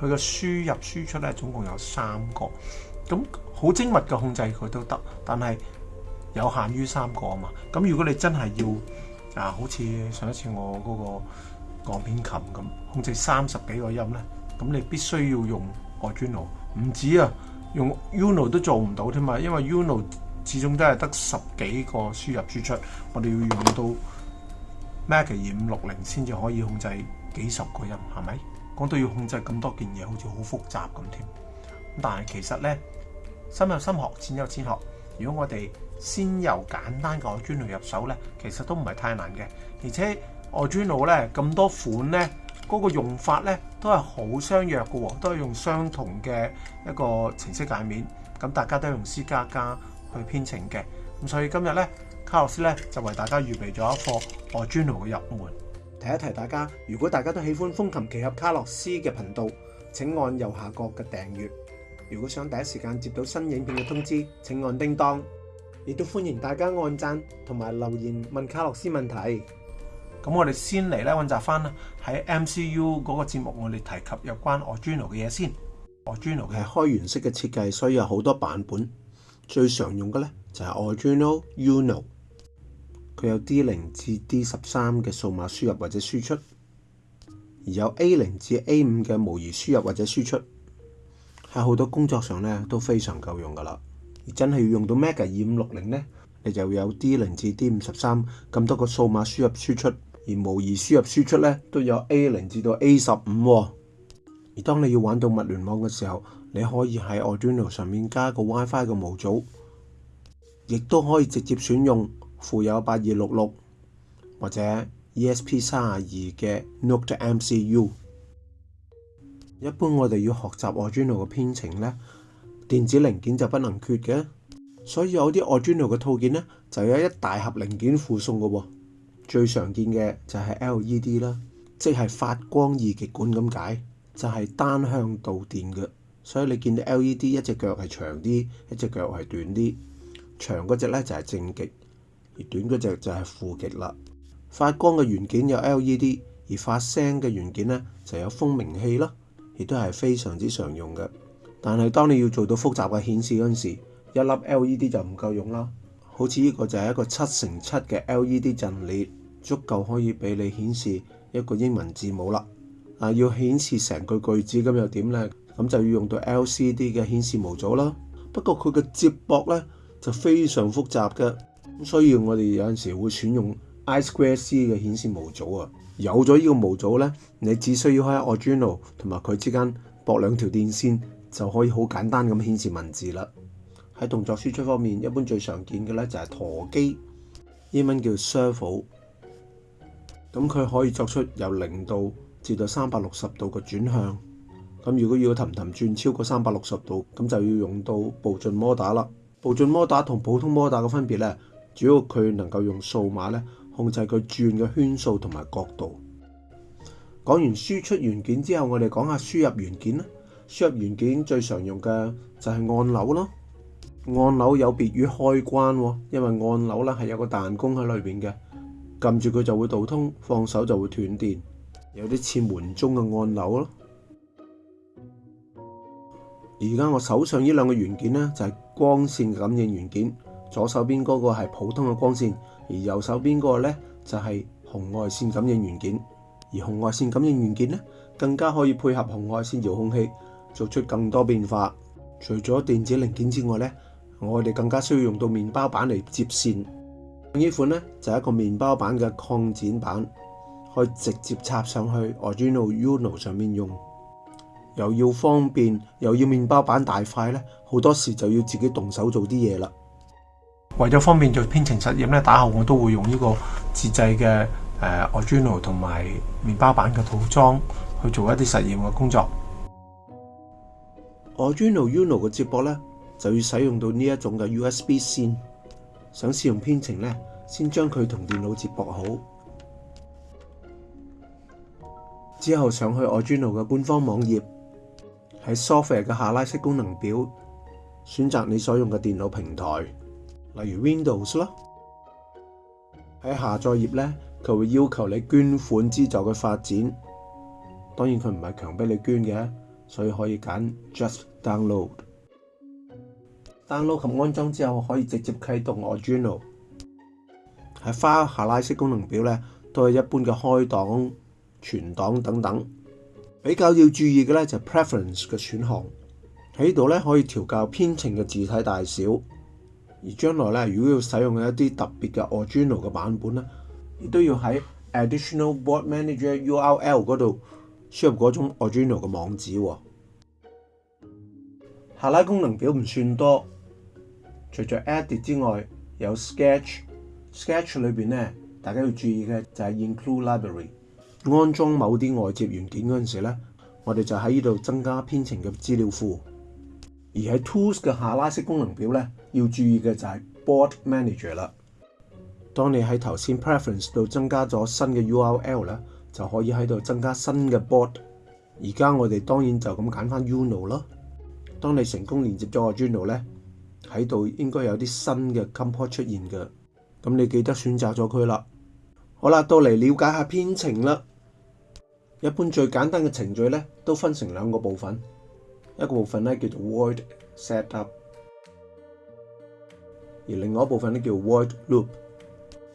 佢個輸入輸出咧總共有三個，咁好精密嘅控制佢都得，但係有限於三個啊嘛。咁如果你真係要啊，好似上一次我嗰個鋼片琴咁，控制三十幾個音咧，咁你必須要用 Arduino，唔止啊，用 Uno 都做唔到添嘛，因為 Uno 始終都係得十幾個輸入輸出，我哋要用到 m a c 二五六零先至可以控制幾十個音，係咪？講到要控制咁多件嘢，好似好複雜咁添。但係其實咧，深有深學，淺有淺學。如果我哋先由簡單嘅外專奴入手咧，其實都唔係太難嘅。而且外 n o 咧咁多款咧，嗰個用法咧都係好相若嘅喎，都係用相同嘅一個程式界面。咁大家都用 C 加加去編程嘅。咁所以今日咧，卡洛斯咧就為大家預備咗一課外 n o 嘅入門。提一提大家，如果大家都喜歡風琴奇侠卡洛斯嘅頻道，請按右下角嘅訂閱。如果想第一時間接到新影片嘅通知，請按叮當。亦都歡迎大家按讚同埋留言問卡洛斯問題。咁我哋先嚟咧彙集翻喺 MCU 嗰個節目，我哋提及有關 original 嘅嘢先。original 係開源式嘅設計，所以有好多版本。最常用嘅咧就係 original、u n o 佢有 D 零至 D 十三嘅数码输入或者输出，而有 A 零至 A 五嘅模拟输入或者输出，喺好多工作上咧都非常够用噶啦。而真系要用到 mega 二五六零咧，你就有 D 零至 D 五十三咁多个数码输入输出，而模拟输入输出咧都有 A 零至到 A 十五。而当你要玩到物联网嘅时候，你可以喺 Arduino 上面加个 WiFi 嘅模组，亦都可以直接选用。附有八二六六或者 ESP 三二二嘅 n o t e MCU。一般我哋要学习外 n o 嘅编程咧，电子零件就不能缺嘅。所以有啲外 n o 嘅套件咧，就有一大盒零件附送嘅。最常见嘅就系 LED 啦，即系发光二极管咁解，就系单向导电嘅。所以你见到 LED 一只脚系长啲，一只脚系短啲，长嗰只咧就系正极。而短嗰只就係負極啦。發光嘅元件有 L E D，而發聲嘅元件咧就有蜂鳴器啦，亦都係非常之常用嘅。但系當你要做到複雜嘅顯示嗰陣時，一粒 L E D 就唔夠用啦。好似呢個就係一個七乘七嘅 L E D 陣列，足夠可以俾你顯示一個英文字母啦。啊，要顯示成句句子咁又點咧？咁就要用到 L C D 嘅顯示模組啦。不過佢嘅接駁咧就非常複雜嘅。需要我哋有陣時會選用 I Square C 嘅顯示模組啊。有咗呢個模組呢，你只需要開 original 同埋佢之間搏兩條電線，就可以好簡單咁顯示文字啦。喺動作輸出方面，一般最常見嘅呢就係陀機，英文叫 servo。咁佢可以作出由零度至到三百六十度嘅轉向。咁如果要氹氹轉超過三百六十度，咁就要用到步進摩打啦。步進摩打同普通摩打嘅分別呢，主要佢能夠用數碼咧控制佢轉嘅圈數同埋角度。講完輸出元件之後，我哋講下輸入元件啦。輸入元件最常用嘅就係按钮咯。按钮有別於開關，因為按钮咧係有個彈弓喺裏边嘅，撳住佢就會導通，放手就會斷電，有啲似門鐘嘅按钮咯。而家我手上呢兩個元件呢，就係光線感應元件。左手邊嗰個係普通嘅光線，而右手邊個呢就係紅外線感應元件。而紅外線感應元件呢，更加可以配合紅外線遙控器做出更多變化。除咗電子零件之外呢，我哋更加需要用到麵包板嚟接線。呢款呢，就係一個麵包板嘅擴展板，可以直接插上去 Arduino Uno 上面用，又要方便又要麵包板大塊呢，好多時就要自己動手做啲嘢啦。為咗方便做編程實驗咧，打後我都會用呢個自制嘅誒 Original 同埋麵包板嘅套裝去做一啲實驗嘅工作。Original Uno 嘅接駁咧，就要使用到呢一種嘅 USB 線。想使用編程咧，先將佢同電腦接駁好，之後上去 Original 嘅官方網頁，喺 Software 嘅下拉式功能表，選擇你所用嘅電腦平台。例如 Windows 咯，喺下載頁咧，佢會要求你捐款資助嘅發展。當然佢唔係強逼你捐嘅，所以可以揀 Just Download。Download 及安裝之後可以直接啟動 a r d u i n a l 喺 File 下拉式功能表咧，都係一般嘅開檔、存檔等等。比較要注意嘅咧就係 Preference 嘅選項喺度咧，可以調校編程嘅字體大小。而將來咧，如果要使用一啲特別嘅 original 嘅版本咧，亦都要喺 additional board manager URL 嗰度輸入嗰種 original 嘅網址。下拉功能表唔算多，除咗 add 之外，有 sketch。sketch 裏邊咧，大家要注意嘅就係 include library。安裝某啲外接元件嗰陣時咧，我哋就喺呢度增加編程嘅資料庫。而喺 Tools 嘅下拉式功能表咧，要注意嘅就系 Board Manager 啦。当你喺头先 Preference 度增加咗新嘅 URL 咧，就可以喺度增加新嘅 Board。而家我哋当然就咁拣翻 u n o w 咯。当你成功连接咗个 u n o 咧，喺度应该有啲新嘅 c o m p o r e t 出现嘅。咁你记得选择咗佢啦。好啦，到嚟了解下编程啦。一般最简单嘅程序咧，都分成两个部分。一個部分咧叫做 v o i d Setup，而另外一部分咧叫 v o i d Loop。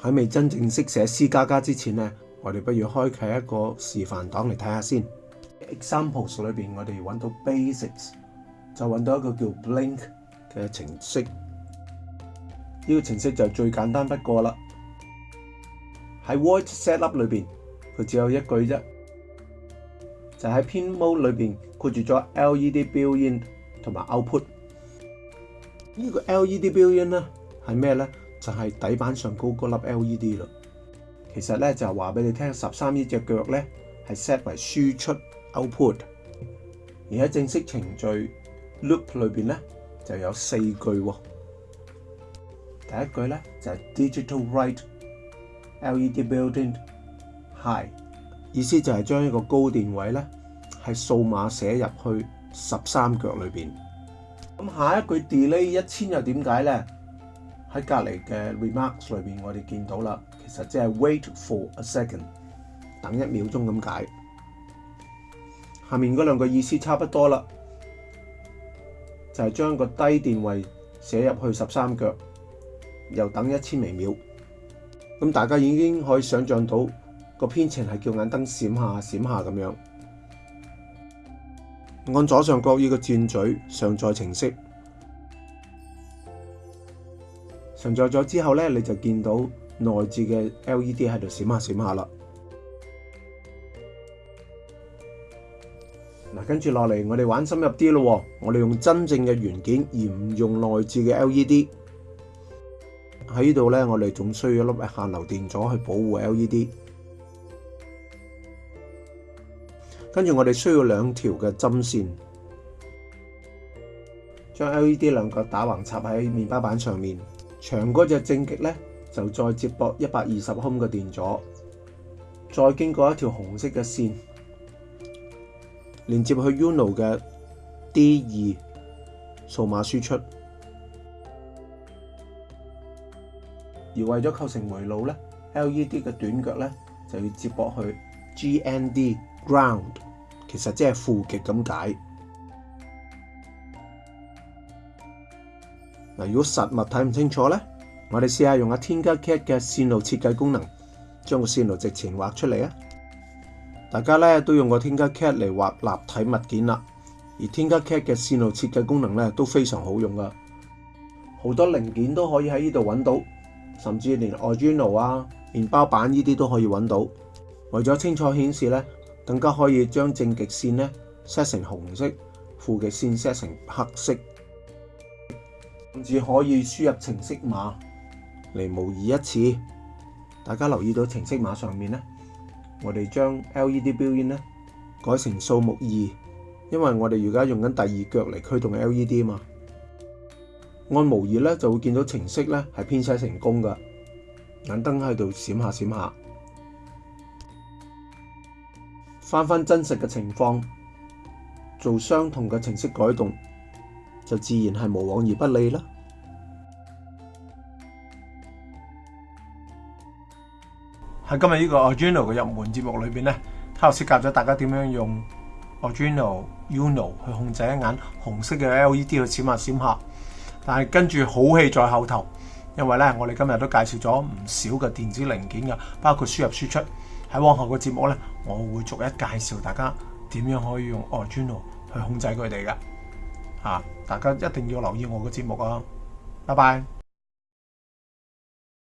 喺未真正識寫 C 加加之前咧，我哋不如開啟一個示範檔嚟睇下先。Examples 裏邊我哋揾到 Basics，就揾到一個叫 b l i n k 嘅程式。呢個程式就最簡單不過啦。喺 v o i d Setup 裏邊，佢只有一句啫。就喺 Pin Mode 裏邊括住咗 LED Built-in 同埋 Output。呢個 LED Built-in 咧係咩咧？就係底板上高嗰粒 LED 咯。其實咧就話俾你聽，十三呢只腳咧係 set 為輸出 Output。而喺正式程序 Loop 裏邊咧就有四句喎。第一句咧就係 Digital Write LED Built-in High。意思就係將一個高電位咧，係數碼寫入去十三腳裏面。咁下一句 delay 一千又點解呢？喺隔離嘅 remarks 裏面，我哋見到啦，其實即係 wait for a second，等一秒鐘咁解。下面嗰兩個意思差不多啦，就係將個低電位寫入去十三腳，又等一千微秒。咁大家已經可以想像到。個編程係叫眼燈閃下閃下咁樣，按左上角呢個箭嘴上載程式上載咗之後咧，你就見到內置嘅 LED 喺度閃下閃下啦。嗱，跟住落嚟，我哋玩深入啲咯。我哋用真正嘅元件，而唔用內置嘅 LED。喺呢度咧，我哋仲需要一粒限流電阻去保護 LED。跟住我哋需要两条嘅针线，将 L E D 两脚打横插喺面包板上面，长嗰只正极咧就再接驳一百二十欧嘅电阻，再经过一条红色嘅线连接去 Uno 嘅 D 二数码输出，而为咗构成回路咧，L E D 嘅短脚咧就要接驳去 G N D ground。其實即係負極咁解嗱。如果實物睇唔清楚咧，我哋试下用下天加 cat 嘅線路設計功能，將個線路直前畫出嚟啊！大家咧都用过天加 cat 嚟畫立體物件啦，而天加 cat 嘅線路設計功能咧都非常好用噶，好多零件都可以喺呢度揾到，甚至連 i n o 啊、面包板呢啲都可以揾到。為咗清楚顯示咧。更加可以將正極線咧 set 成紅色，負极線 set 成黑色，甚至可以輸入程式碼嚟模擬一次。大家留意到程式碼上面咧，我哋將 LED 標誌咧改成數目二，因為我哋而家用緊第二腳嚟驅動 LED 嘛。按模擬咧就會見到程式咧係編寫成功嘅，眼燈喺度閃下閃下。翻翻真實嘅情況，做相同嘅程式改動，就自然係無往而不利啦。喺今日呢個 Arduino 嘅入門節目裏边咧，我识教咗大家點樣用 Arduino Uno 去控制一眼紅色嘅 LED 去閃下閃下。但係跟住好戲在後頭，因為咧我哋今日都介紹咗唔少嘅電子零件嘅，包括輸入輸出。喺往后嘅节目咧，我会逐一介绍大家点样可以用 Arduino 去控制佢哋嘅。吓，大家一定要留意我嘅节目啊！拜拜。